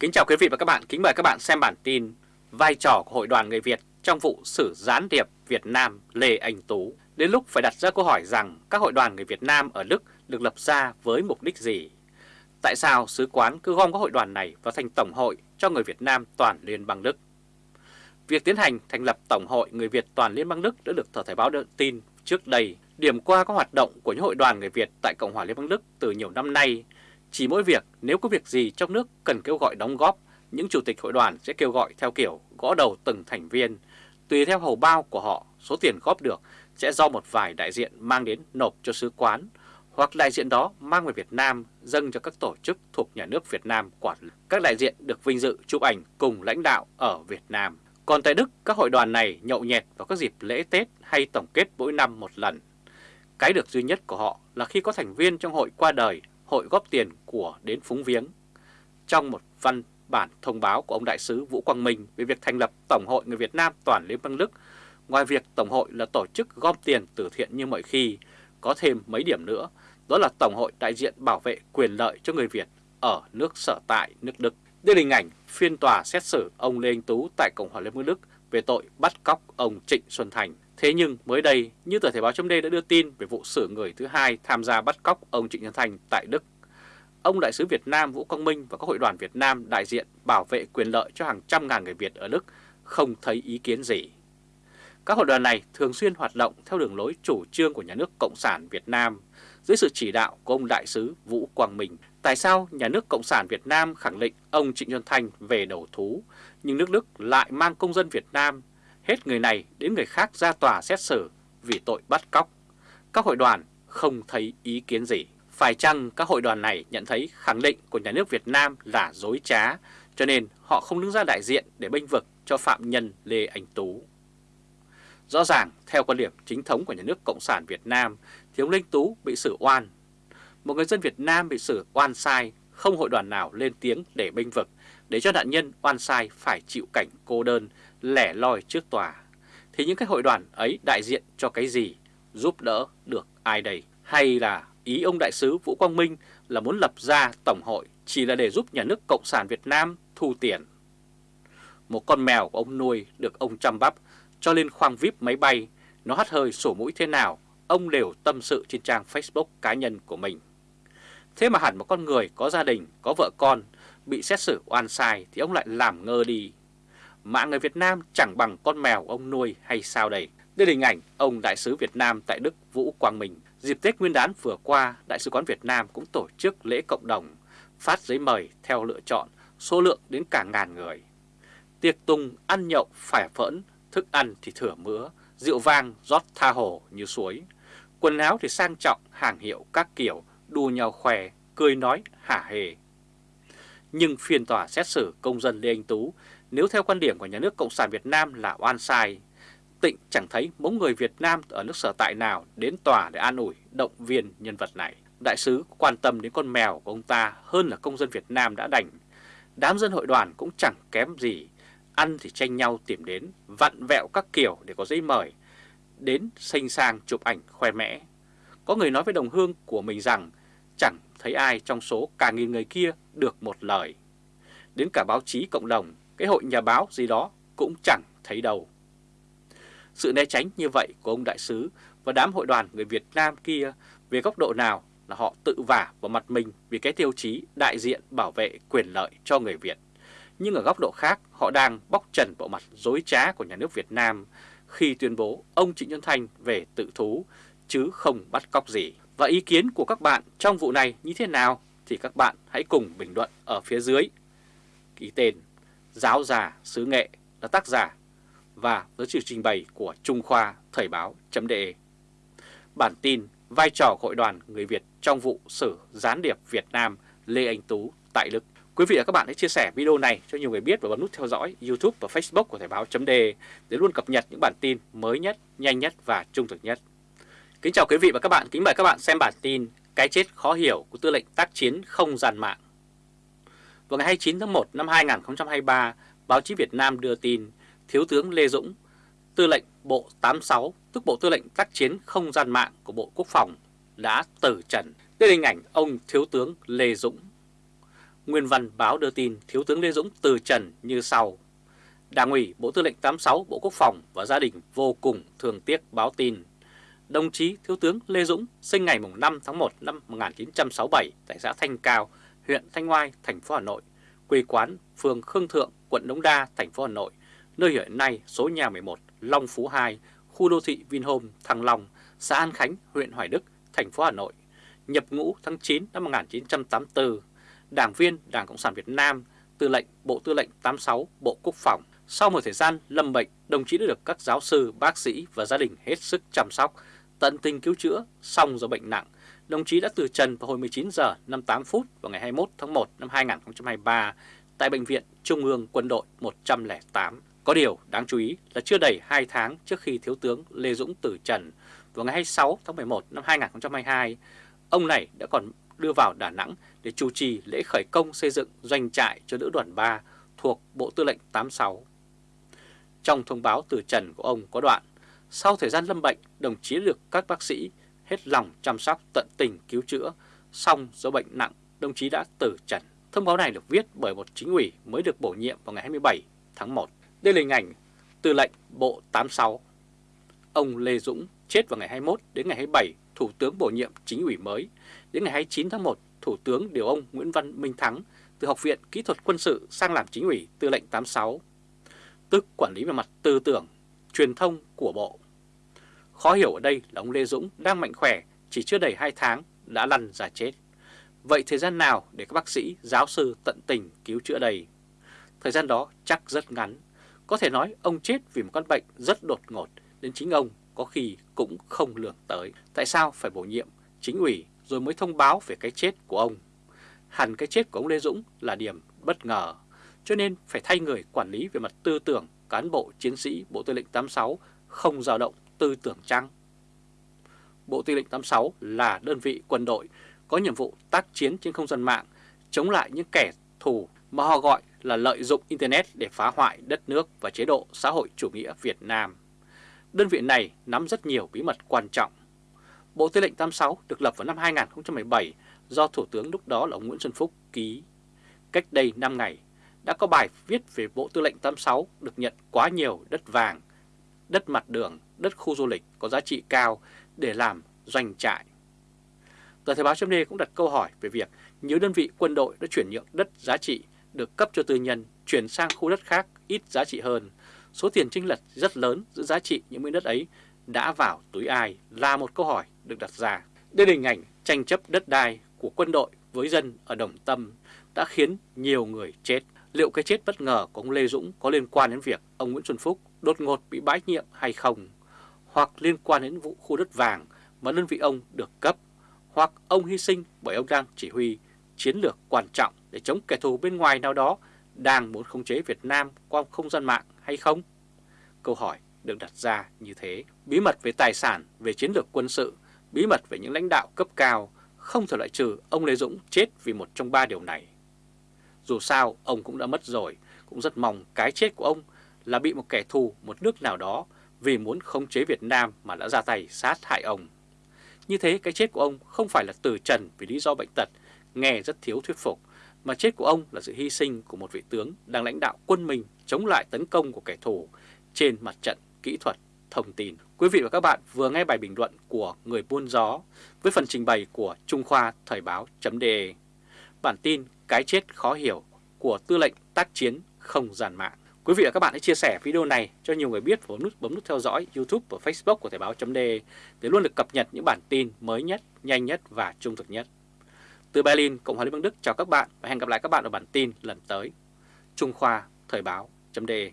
Kính chào quý vị và các bạn, kính mời các bạn xem bản tin Vai trò của Hội đoàn người Việt trong vụ xử gián điệp Việt Nam Lê Anh Tú Đến lúc phải đặt ra câu hỏi rằng các hội đoàn người Việt Nam ở Đức được lập ra với mục đích gì? Tại sao sứ quán cứ gom các hội đoàn này vào thành Tổng hội cho người Việt Nam toàn Liên bang Đức? Việc tiến hành thành lập Tổng hội người Việt toàn Liên bang Đức đã được tờ Thời báo đưa tin trước đây điểm qua các hoạt động của những hội đoàn người Việt tại Cộng hòa Liên bang Đức từ nhiều năm nay chỉ mỗi việc nếu có việc gì trong nước cần kêu gọi đóng góp, những chủ tịch hội đoàn sẽ kêu gọi theo kiểu gõ đầu từng thành viên. Tùy theo hầu bao của họ, số tiền góp được sẽ do một vài đại diện mang đến nộp cho sứ quán, hoặc đại diện đó mang về Việt Nam dâng cho các tổ chức thuộc nhà nước Việt Nam quản lý. Các đại diện được vinh dự chụp ảnh cùng lãnh đạo ở Việt Nam. Còn tại Đức, các hội đoàn này nhậu nhẹt vào các dịp lễ Tết hay tổng kết mỗi năm một lần. Cái được duy nhất của họ là khi có thành viên trong hội qua đời hội góp tiền của đến phúng viếng. Trong một văn bản thông báo của ông Đại sứ Vũ Quang Minh về việc thành lập Tổng hội Người Việt Nam toàn Liên bang Đức, ngoài việc Tổng hội là tổ chức gom tiền từ thiện như mọi khi, có thêm mấy điểm nữa, đó là Tổng hội đại diện bảo vệ quyền lợi cho người Việt ở nước sở tại nước Đức. Đây là hình ảnh phiên tòa xét xử ông Lê Anh Tú tại Cộng hòa Liên bang Đức về tội bắt cóc ông Trịnh Xuân Thành. Thế nhưng mới đây, như tờ Thể báo.d đã đưa tin về vụ xử người thứ hai tham gia bắt cóc ông Trịnh Xuân Thành tại Đức. Ông Đại sứ Việt Nam Vũ Quang Minh và các hội đoàn Việt Nam đại diện bảo vệ quyền lợi cho hàng trăm ngàn người Việt ở Đức không thấy ý kiến gì. Các hội đoàn này thường xuyên hoạt động theo đường lối chủ trương của nhà nước Cộng sản Việt Nam dưới sự chỉ đạo của ông Đại sứ Vũ Quang Minh. Tại sao nhà nước Cộng sản Việt Nam khẳng định ông Trịnh Xuân Thanh về đầu thú, nhưng nước Đức lại mang công dân Việt Nam hết người này đến người khác ra tòa xét xử vì tội bắt cóc. Các hội đoàn không thấy ý kiến gì. Phải chăng các hội đoàn này nhận thấy khẳng định của nhà nước Việt Nam là dối trá, cho nên họ không đứng ra đại diện để bênh vực cho phạm nhân Lê Anh Tú. Rõ ràng, theo quan điểm chính thống của nhà nước Cộng sản Việt Nam, thì ông Linh Tú bị xử oan. Một người dân Việt Nam bị xử oan sai, không hội đoàn nào lên tiếng để bênh vực, để cho nạn nhân oan sai phải chịu cảnh cô đơn, lẻ loi trước tòa, thì những cái hội đoàn ấy đại diện cho cái gì, giúp đỡ được ai đây? Hay là ý ông đại sứ Vũ Quang Minh là muốn lập ra tổng hội chỉ là để giúp nhà nước Cộng sản Việt Nam thu tiền? Một con mèo của ông nuôi được ông chăm bắp cho lên khoang VIP máy bay, nó hắt hơi sổ mũi thế nào, ông đều tâm sự trên trang Facebook cá nhân của mình. Thế mà hẳn một con người có gia đình, có vợ con, bị xét xử oan sai thì ông lại làm ngơ đi mạng người Việt Nam chẳng bằng con mèo ông nuôi hay sao đây? Đây là hình ảnh ông Đại sứ Việt Nam tại Đức Vũ Quang Minh. Dịp Tết Nguyên đán vừa qua, Đại sứ quán Việt Nam cũng tổ chức lễ cộng đồng, phát giấy mời theo lựa chọn, số lượng đến cả ngàn người. Tiệc tùng ăn nhậu phải phẫn, thức ăn thì thừa mứa, rượu vang rót tha hồ như suối. Quần áo thì sang trọng, hàng hiệu các kiểu, đua nhau khỏe, cười nói hả hề. Nhưng phiên tòa xét xử công dân Lê Anh Tú nếu theo quan điểm của nhà nước Cộng sản Việt Nam là oan sai, Tịnh chẳng thấy mống người Việt Nam ở nước sở tại nào đến tòa để an ủi, động viên nhân vật này. Đại sứ quan tâm đến con mèo của ông ta hơn là công dân Việt Nam đã đành. Đám dân hội đoàn cũng chẳng kém gì, ăn thì tranh nhau tìm đến, vặn vẹo các kiểu để có giấy mời, đến xanh sang chụp ảnh khoe mẽ. Có người nói với đồng hương của mình rằng chẳng thấy ai trong số cả nghìn người kia được một lời. Đến cả báo chí cộng đồng cái hội nhà báo gì đó cũng chẳng thấy đâu. Sự né tránh như vậy của ông đại sứ và đám hội đoàn người Việt Nam kia về góc độ nào là họ tự vả vào mặt mình vì cái tiêu chí đại diện bảo vệ quyền lợi cho người Việt. Nhưng ở góc độ khác, họ đang bóc trần bộ mặt dối trá của nhà nước Việt Nam khi tuyên bố ông Trịnh Xuân Thanh về tự thú chứ không bắt cóc gì. Và ý kiến của các bạn trong vụ này như thế nào thì các bạn hãy cùng bình luận ở phía dưới. Ký tên Giáo già xứ nghệ là tác giả và với sự trình bày của Trung Khoa Thời báo.de. Bản tin vai trò hội đoàn người Việt trong vụ xử gián điệp Việt Nam Lê Anh Tú tại Đức. Quý vị và các bạn hãy chia sẻ video này cho nhiều người biết và bấm nút theo dõi YouTube và Facebook của Thời báo.de để luôn cập nhật những bản tin mới nhất, nhanh nhất và trung thực nhất. Kính chào quý vị và các bạn, kính mời các bạn xem bản tin Cái chết khó hiểu của tư lệnh tác chiến không gian mạng. Vào ngày 29 tháng 1 năm 2023, báo chí Việt Nam đưa tin Thiếu tướng Lê Dũng, tư lệnh Bộ 86, tức Bộ Tư lệnh tác chiến không gian mạng của Bộ Quốc phòng, đã tử trần. Đây là hình ảnh ông Thiếu tướng Lê Dũng. Nguyên văn báo đưa tin Thiếu tướng Lê Dũng từ trần như sau. Đảng ủy Bộ Tư lệnh 86 Bộ Quốc phòng và gia đình vô cùng thường tiếc báo tin. Đồng chí Thiếu tướng Lê Dũng sinh ngày 5 tháng 1 năm 1967 tại xã Thanh Cao, huyện Thanh Oai, thành phố Hà Nội, quê quán phường Khương Thượng, quận Đống Đa, thành phố Hà Nội, nơi hiện nay số nhà 11, Long Phú 2, khu đô thị Vinhome, Thăng Long, xã An Khánh, huyện Hoài Đức, thành phố Hà Nội, nhập ngũ tháng 9 năm 1984, đảng viên Đảng Cộng sản Việt Nam, tư lệnh Bộ Tư lệnh 86 Bộ Quốc phòng. Sau một thời gian lâm bệnh, đồng chí đã được các giáo sư, bác sĩ và gia đình hết sức chăm sóc, tận tình cứu chữa, xong do bệnh nặng. Đồng chí đã từ trần vào hồi 19 giờ 58 phút vào ngày 21 tháng 1 năm 2023 tại Bệnh viện Trung ương Quân đội 108. Có điều đáng chú ý là chưa đầy 2 tháng trước khi Thiếu tướng Lê Dũng từ trần vào ngày 26 tháng 11 năm 2022, ông này đã còn đưa vào Đà Nẵng để chủ trì lễ khởi công xây dựng doanh trại cho lữ đoàn 3 thuộc Bộ Tư lệnh 86. Trong thông báo từ trần của ông có đoạn, sau thời gian lâm bệnh, đồng chí được các bác sĩ hết lòng chăm sóc tận tình cứu chữa, xong do bệnh nặng, đồng chí đã tử trần. Thông báo này được viết bởi một chính ủy mới được bổ nhiệm vào ngày 27 tháng 1. Đây là hình ảnh tư lệnh Bộ 86. Ông Lê Dũng chết vào ngày 21 đến ngày 27 Thủ tướng bổ nhiệm chính ủy mới. Đến ngày 29 tháng 1, Thủ tướng điều ông Nguyễn Văn Minh Thắng từ Học viện Kỹ thuật Quân sự sang làm chính ủy tư lệnh 86, tức quản lý về mặt tư tưởng, truyền thông của Bộ. Khó hiểu ở đây là ông Lê Dũng đang mạnh khỏe, chỉ chưa đầy 2 tháng đã lăn ra chết. Vậy thời gian nào để các bác sĩ, giáo sư tận tình cứu chữa đầy Thời gian đó chắc rất ngắn. Có thể nói ông chết vì một căn bệnh rất đột ngột đến chính ông có khi cũng không lường tới. Tại sao phải bổ nhiệm chính ủy rồi mới thông báo về cái chết của ông? Hẳn cái chết của ông Lê Dũng là điểm bất ngờ, cho nên phải thay người quản lý về mặt tư tưởng cán bộ chiến sĩ Bộ Tư lệnh 86 không dao động tư tưởng chăng? Bộ Tư lệnh 86 là đơn vị quân đội có nhiệm vụ tác chiến trên không gian mạng chống lại những kẻ thù mà họ gọi là lợi dụng Internet để phá hoại đất nước và chế độ xã hội chủ nghĩa Việt Nam. Đơn vị này nắm rất nhiều bí mật quan trọng. Bộ Tư lệnh 86 được lập vào năm 2017 do Thủ tướng lúc đó là ông Nguyễn Xuân Phúc ký. Cách đây 5 ngày, đã có bài viết về Bộ Tư lệnh 86 được nhận quá nhiều đất vàng, đất mặt đường, đất khu du lịch có giá trị cao để làm doanh trại. Tờ Thời báo chấm cũng đặt câu hỏi về việc nhiều đơn vị quân đội đã chuyển nhượng đất giá trị được cấp cho tư nhân chuyển sang khu đất khác ít giá trị hơn số tiền chênh lệch rất lớn giữa giá trị những miếng đất ấy đã vào túi ai là một câu hỏi được đặt ra. Đây là hình ảnh tranh chấp đất đai của quân đội với dân ở Đồng Tâm đã khiến nhiều người chết. Liệu cái chết bất ngờ của ông Lê Dũng có liên quan đến việc ông Nguyễn Xuân Phúc đột ngột bị bãi nhiệm hay không? Hoặc liên quan đến vụ khu đất vàng mà đơn vị ông được cấp? Hoặc ông hy sinh bởi ông đang chỉ huy chiến lược quan trọng để chống kẻ thù bên ngoài nào đó đang muốn khống chế Việt Nam qua không gian mạng hay không? Câu hỏi được đặt ra như thế. Bí mật về tài sản, về chiến lược quân sự, bí mật về những lãnh đạo cấp cao, không thể loại trừ ông Lê Dũng chết vì một trong ba điều này. Dù sao, ông cũng đã mất rồi, cũng rất mong cái chết của ông là bị một kẻ thù một nước nào đó vì muốn khống chế Việt Nam mà đã ra tay sát hại ông. Như thế cái chết của ông không phải là từ trần vì lý do bệnh tật, nghe rất thiếu thuyết phục, mà chết của ông là sự hy sinh của một vị tướng đang lãnh đạo quân mình chống lại tấn công của kẻ thù trên mặt trận kỹ thuật thông tin. Quý vị và các bạn vừa nghe bài bình luận của Người Buôn Gió với phần trình bày của Trung Khoa Thời báo.de Bản tin cái chết khó hiểu của tư lệnh tác chiến không giàn mạng. Quý vị và các bạn hãy chia sẻ video này cho nhiều người biết và bấm nút, bấm nút theo dõi YouTube và Facebook của Thời báo.de để luôn được cập nhật những bản tin mới nhất, nhanh nhất và trung thực nhất. Từ Berlin, Cộng hòa Liên bang Đức chào các bạn và hẹn gặp lại các bạn ở bản tin lần tới. Trung Khoa Thời báo.de